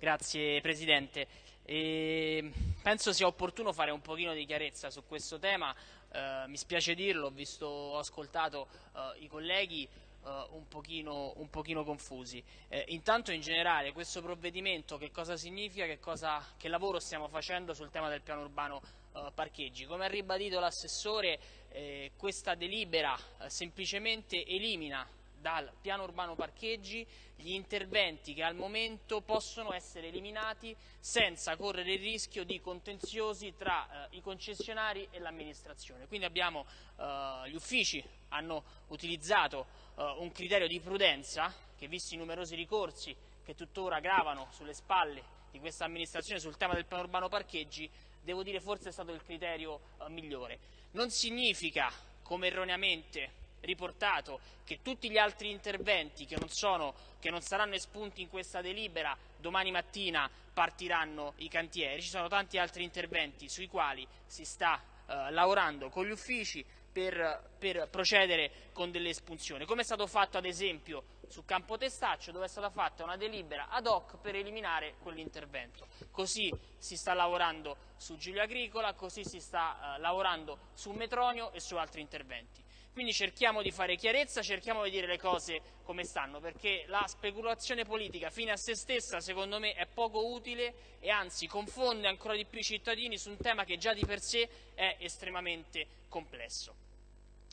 Grazie Presidente. E penso sia opportuno fare un pochino di chiarezza su questo tema, eh, mi spiace dirlo, ho, visto, ho ascoltato eh, i colleghi eh, un pochino, un, pochino, confusi. Eh, intanto in generale questo provvedimento che cosa significa, che, cosa, che lavoro stiamo facendo sul tema del piano urbano eh, parcheggi? Come ha ribadito l'assessore eh, questa delibera semplicemente elimina dal piano urbano parcheggi gli interventi che al momento possono essere eliminati senza correre il rischio di contenziosi tra eh, i concessionari e l'amministrazione. Quindi abbiamo, eh, gli uffici hanno utilizzato eh, un criterio di prudenza che visti i numerosi ricorsi che tuttora gravano sulle spalle di questa amministrazione sul tema del piano urbano parcheggi, devo dire forse è stato il criterio eh, migliore. Non significa, come erroneamente riportato che tutti gli altri interventi che non, sono, che non, saranno espunti in questa delibera domani mattina partiranno i cantieri, ci sono tanti altri interventi sui quali si sta eh, lavorando con gli uffici per, per, procedere con delle espunzioni, come è stato fatto ad esempio su Campo Testaccio dove è stata fatta una delibera ad hoc per eliminare quell'intervento. Così si sta lavorando su Giulia Agricola, così si sta eh, lavorando su Metronio e su altri interventi. Quindi cerchiamo di fare chiarezza, cerchiamo di dire le cose come stanno, perché la speculazione politica fine a se stessa secondo me è poco utile e anzi confonde ancora di più i cittadini su un tema che già di per sé è estremamente complesso.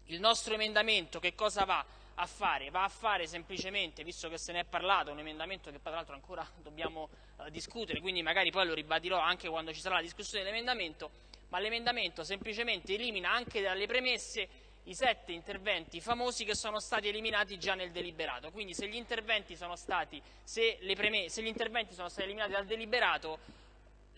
Il nostro emendamento che cosa va a fare? Va a fare semplicemente, visto che se ne è parlato, un emendamento che tra l'altro ancora dobbiamo eh, discutere, quindi magari poi lo ribadirò anche quando ci sarà la discussione dell'emendamento, ma l'emendamento semplicemente elimina anche dalle premesse i sette interventi famosi che sono stati eliminati già nel deliberato. Quindi se gli interventi sono stati, se se gli interventi sono stati eliminati dal deliberato,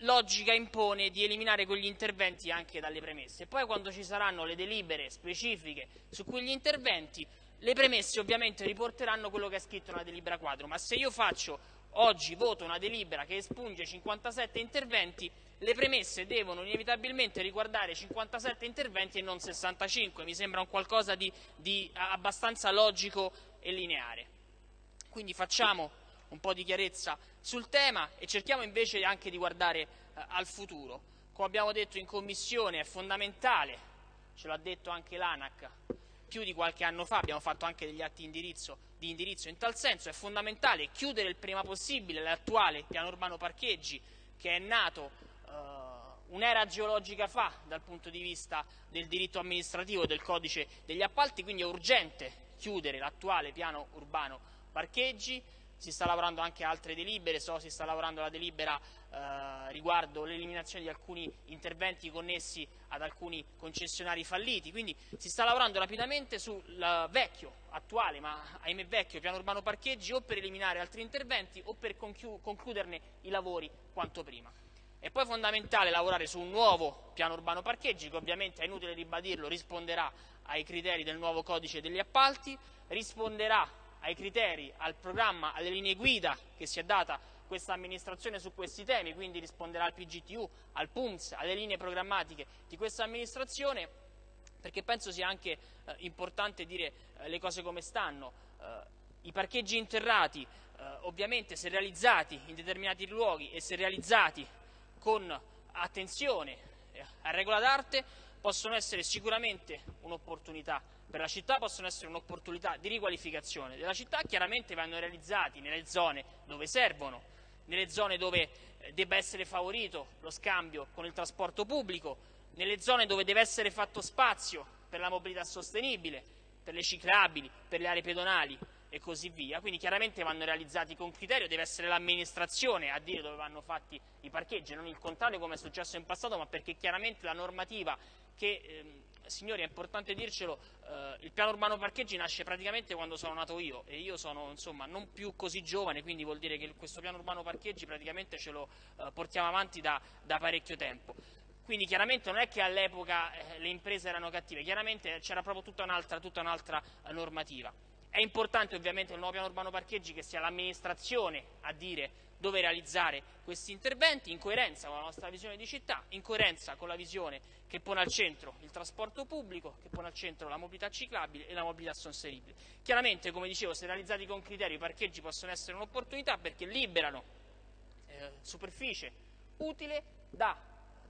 logica impone di eliminare quegli interventi anche dalle premesse. Poi quando ci saranno le delibere specifiche su quegli interventi, le premesse ovviamente riporteranno quello che è scritto nella delibera quadro, ma se io faccio oggi voto una delibera che espunge 57 interventi, le premesse devono inevitabilmente riguardare 57 interventi e non 65, mi sembra un qualcosa di, di abbastanza logico e lineare. Quindi facciamo un po' di chiarezza sul tema e cerchiamo invece anche di guardare eh, al futuro. Come abbiamo detto in Commissione è fondamentale, ce l'ha detto anche l'ANAC, più di qualche anno fa, abbiamo fatto anche degli atti indirizzo, di indirizzo in tal senso, è fondamentale chiudere il prima possibile l'attuale piano urbano parcheggi che è nato eh, un'era geologica fa dal punto di vista del diritto amministrativo e del codice degli appalti, quindi è urgente chiudere l'attuale piano urbano parcheggi, si sta lavorando anche a altre delibere, so si sta lavorando alla delibera eh, riguardo l'eliminazione di alcuni interventi connessi ad alcuni concessionari falliti, quindi si sta lavorando rapidamente sul vecchio, attuale, ma ahimè vecchio piano urbano parcheggi o per eliminare altri interventi o per concluderne i lavori quanto prima. È poi fondamentale lavorare su un nuovo piano urbano parcheggi che ovviamente è inutile ribadirlo, risponderà ai criteri del nuovo codice degli appalti, risponderà ai criteri, al programma, alle linee guida che si è data questa amministrazione su questi temi, quindi risponderà al PGTU, al PUMS, alle linee programmatiche di questa amministrazione, perché penso sia anche eh, importante dire eh, le cose come stanno. Eh, I parcheggi interrati, eh, ovviamente se realizzati in determinati luoghi e se realizzati con attenzione a regola d'arte, possono essere sicuramente un'opportunità per la città possono essere un'opportunità di riqualificazione della città, chiaramente vanno realizzati nelle zone dove servono, nelle zone dove eh, debba essere favorito lo scambio con il trasporto pubblico, nelle zone dove deve essere fatto spazio per la mobilità sostenibile, per le ciclabili, per le aree pedonali e così via. Quindi chiaramente vanno realizzati con criterio, deve essere l'amministrazione a dire dove vanno fatti i parcheggi, non il contrario come è successo in passato, ma perché chiaramente la normativa che ehm, signori è importante dircelo, eh, il piano urbano parcheggi nasce praticamente quando sono nato io e io sono insomma non più così giovane, quindi vuol dire che questo piano urbano parcheggi praticamente ce lo eh, portiamo avanti da, da, parecchio tempo. Quindi chiaramente non è che all'epoca eh, le imprese erano cattive, chiaramente c'era proprio tutta un'altra, tutta un'altra eh, normativa. È importante ovviamente il nuovo piano urbano parcheggi che sia l'amministrazione a dire dove realizzare questi interventi in coerenza con la nostra visione di città, in coerenza con la visione che pone al centro il trasporto pubblico, che pone al centro la mobilità ciclabile e la mobilità sostenibile. Chiaramente, come dicevo, se realizzati con criteri i parcheggi possono essere un'opportunità perché liberano eh, superficie utile da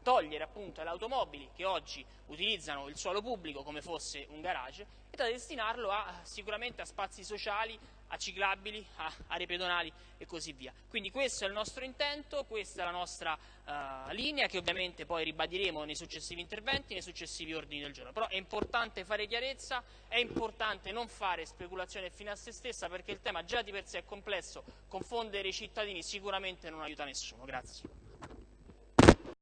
togliere appunto alle automobili che oggi utilizzano il suolo pubblico come fosse un garage e da destinarlo a, sicuramente a spazi sociali, a ciclabili, a aree pedonali e così via. Quindi questo è il nostro intento, questa è la nostra uh, linea che ovviamente poi ribadiremo nei successivi interventi, nei successivi ordini del giorno. Però è importante fare chiarezza, è importante non fare speculazione fino a se stessa perché il tema già di per sé è complesso, confondere i cittadini sicuramente non aiuta nessuno. Grazie.